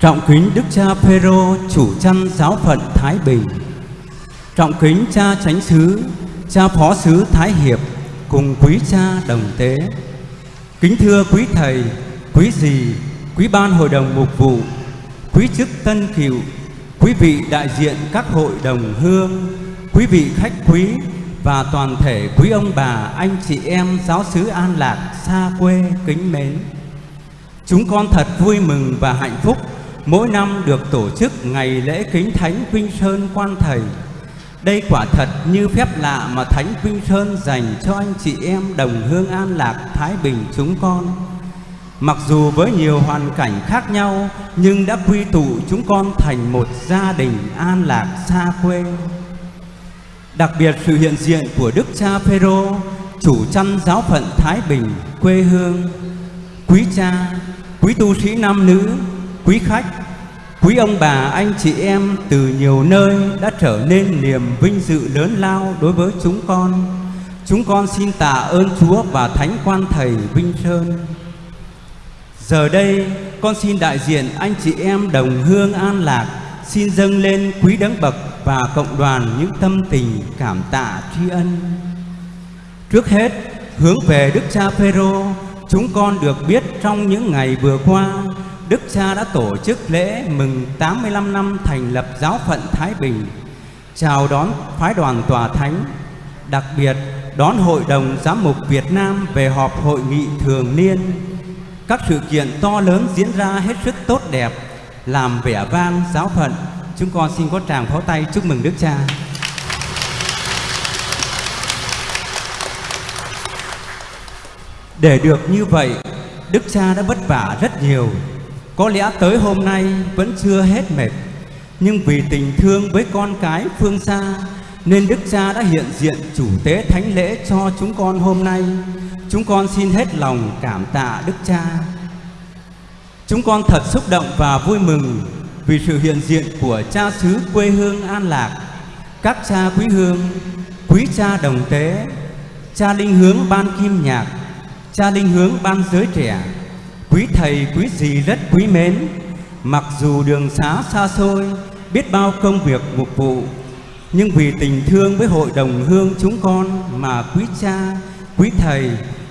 Trọng kính Đức cha Phêrô chủ chăn giáo phận Thái Bình. Trọng kính cha chánh xứ, cha phó xứ Thái Hiệp cùng quý cha đồng tế. Kính thưa quý thầy, quý dì, quý ban hội đồng mục vụ, quý chức tân cựu, quý vị đại diện các hội đồng hương, quý vị khách quý và toàn thể quý ông bà, anh chị em giáo xứ An Lạc xa quê kính mến. Chúng con thật vui mừng và hạnh phúc mỗi năm được tổ chức ngày lễ kính thánh Vinh Sơn Quan Thầy. Đây quả thật như phép lạ mà Thánh Vinh Sơn dành cho anh chị em đồng hương an lạc Thái Bình chúng con. Mặc dù với nhiều hoàn cảnh khác nhau nhưng đã quy tụ chúng con thành một gia đình an lạc xa quê. Đặc biệt sự hiện diện của Đức cha Phêrô, chủ chăn giáo phận Thái Bình, quê hương, quý cha, quý tu sĩ nam nữ, quý khách, quý ông bà, anh chị em từ nhiều nơi đã trở nên niềm vinh dự lớn lao đối với chúng con. Chúng con xin tạ ơn Chúa và Thánh Quan Thầy Vinh Sơn. Giờ đây, con xin đại diện anh chị em đồng hương an lạc xin dâng lên quý đấng bậc và cộng đoàn những tâm tình cảm tạ tri ân. Trước hết, hướng về Đức Cha Phêrô, chúng con được biết trong những ngày vừa qua, Đức Cha đã tổ chức lễ mừng 85 năm thành lập giáo phận Thái Bình, chào đón phái đoàn tòa thánh, đặc biệt đón Hội đồng Giám mục Việt Nam về họp hội nghị thường niên. Các sự kiện to lớn diễn ra hết sức tốt đẹp, làm vẻ vang giáo phận. Chúng con xin có tràng pháo tay chúc mừng Đức Cha. Để được như vậy, Đức Cha đã vất vả rất nhiều. Có lẽ tới hôm nay vẫn chưa hết mệt, nhưng vì tình thương với con cái phương xa, nên Đức Cha đã hiện diện chủ tế thánh lễ cho chúng con hôm nay. Chúng con xin hết lòng cảm tạ Đức Cha. Chúng con thật xúc động và vui mừng vì sự hiện diện của cha xứ quê hương An Lạc, các cha quý hương, quý cha đồng tế, cha linh hướng ban kim nhạc, cha linh hướng ban giới trẻ, quý thầy quý dì rất quý mến. Mặc dù đường xá xa xôi, biết bao công việc mục vụ, nhưng vì tình thương với hội đồng hương chúng con mà quý cha, quý thầy,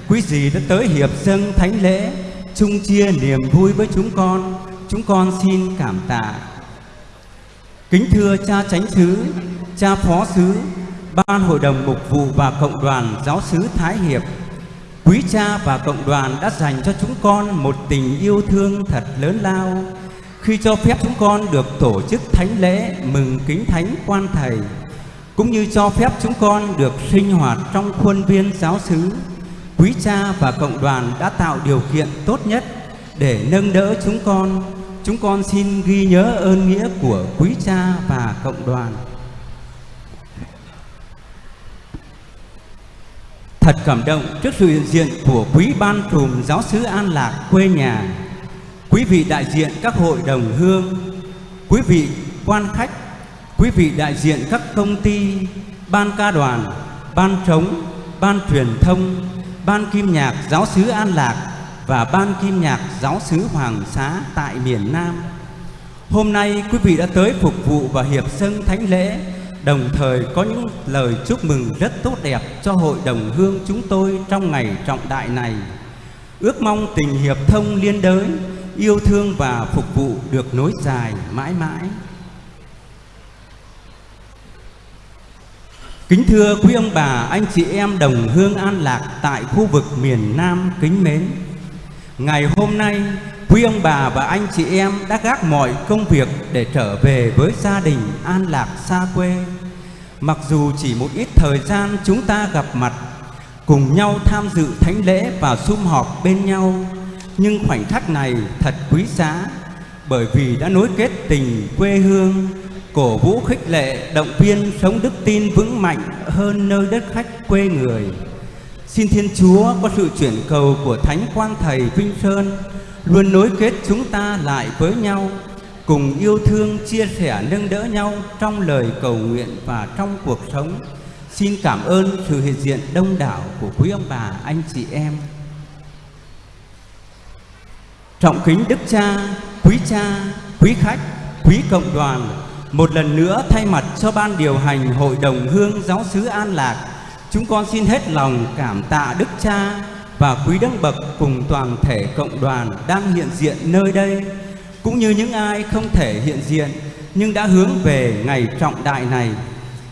quý dì đã tới hiệp dâng thánh lễ, chung chia niềm vui với chúng con. Chúng con xin cảm tạ. Kính thưa cha chánh xứ, cha phó xứ, ban hội đồng mục vụ và cộng đoàn giáo xứ Thái Hiệp, quý cha và cộng đoàn đã dành cho chúng con một tình yêu thương thật lớn lao. Khi cho phép chúng con được tổ chức thánh lễ mừng kính thánh quan thầy, cũng như cho phép chúng con được sinh hoạt trong khuôn viên giáo xứ, quý cha và cộng đoàn đã tạo điều kiện tốt nhất để nâng đỡ chúng con. Chúng con xin ghi nhớ ơn nghĩa của quý cha và cộng đoàn. Thật cảm động trước sự hiện diện của quý ban trùm giáo sứ An Lạc quê nhà, quý vị đại diện các hội đồng hương, quý vị quan khách, quý vị đại diện các công ty, ban ca đoàn, ban trống, ban truyền thông, ban kim nhạc giáo sứ An Lạc và ban kim nhạc giáo sứ Hoàng Xá tại miền Nam. Hôm nay quý vị đã tới phục vụ và hiệp sân thánh lễ đồng thời có những lời chúc mừng rất tốt đẹp cho hội đồng hương chúng tôi trong ngày trọng đại này. Ước mong tình hiệp thông liên đới, yêu thương và phục vụ được nối dài mãi mãi. Kính thưa quý ông bà, anh chị em đồng hương an lạc tại khu vực miền Nam kính mến. Ngày hôm nay, quý ông bà và anh chị em đã gác mọi công việc để trở về với gia đình an lạc xa quê. Mặc dù chỉ một ít thời gian chúng ta gặp mặt, cùng nhau tham dự thánh lễ và sum họp bên nhau, nhưng khoảnh khắc này thật quý giá bởi vì đã nối kết tình quê hương, cổ vũ khích lệ, động viên sống đức tin vững mạnh hơn nơi đất khách quê người. Xin Thiên Chúa có sự chuyển cầu của Thánh quang Thầy Vinh Sơn luôn nối kết chúng ta lại với nhau, cùng yêu thương, chia sẻ, nâng đỡ nhau trong lời cầu nguyện và trong cuộc sống. Xin cảm ơn sự hiện diện đông đảo của quý ông bà, anh chị em. Trọng kính Đức Cha, quý cha, quý khách, quý cộng đoàn, một lần nữa thay mặt cho ban điều hành Hội đồng Hương Giáo xứ An Lạc, chúng con xin hết lòng cảm tạ Đức Cha và quý đấng bậc cùng toàn thể cộng đoàn đang hiện diện nơi đây, cũng như những ai không thể hiện diện nhưng đã hướng về ngày trọng đại này.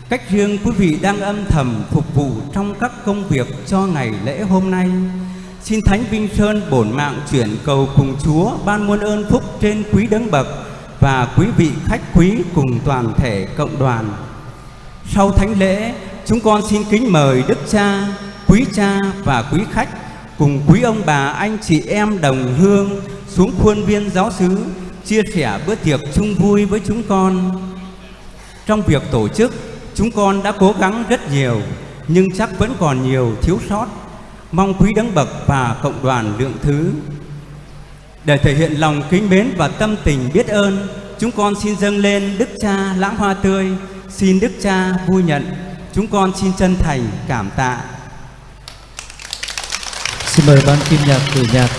Cách riêng quý vị đang âm thầm phục vụ trong các công việc cho ngày lễ hôm nay. Xin Thánh Vinh Sơn bổn mạng chuyển cầu cùng Chúa ban muôn ơn phúc trên quý đấng bậc và quý vị khách quý cùng toàn thể cộng đoàn. Sau thánh lễ, chúng con xin kính mời Đức Cha, quý cha và quý khách cùng quý ông bà anh chị em đồng hương xuống khuôn viên giáo xứ chia sẻ bữa tiệc chung vui với chúng con. Trong việc tổ chức, chúng con đã cố gắng rất nhiều, nhưng chắc vẫn còn nhiều thiếu sót. Mong quý đấng bậc và cộng đoàn lượng thứ. Để thể hiện lòng kính mến và tâm tình biết ơn, chúng con xin dâng lên Đức Cha lãng hoa tươi, xin Đức Cha vui nhận. Chúng con xin chân thành cảm tạ. Xin mời ban kim nhạc cử nhạc